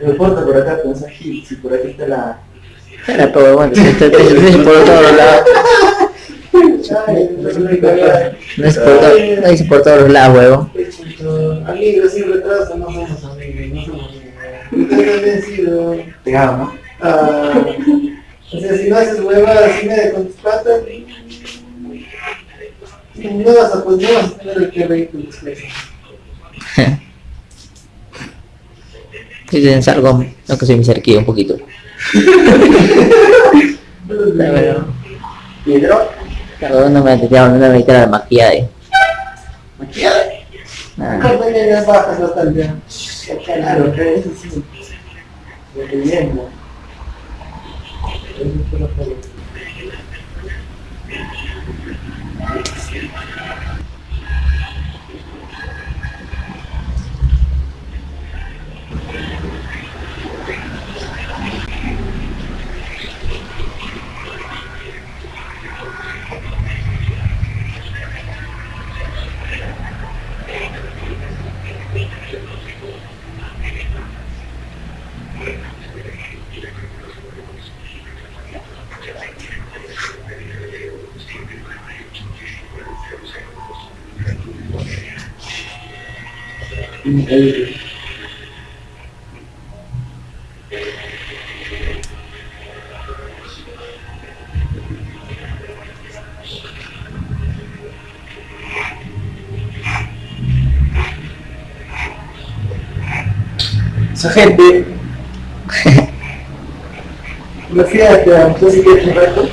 No importa por acá, pensás Gil, si por aquí está la... Era todo bueno, se está por todos lados. No es por, to- no dice por todos lados, huevo. Amigos sin retraso, no somos amigos, no somos amigos. Usted también sido... Pegado, ¿no? Ah, o sea, si no haces huevadas así medio con tus patas, no vas a, pues, no vas a tener el que reír con tus clases. Si tienes algo, no que soy mi cerquillo un poquito. Pero, Piedro. claro, no me metía, no me metía la maquillaje. Maquillada. Nada. Acá también bastante. Claro, eso sí. Lo Thank سخيت بيه Me fui a que un rato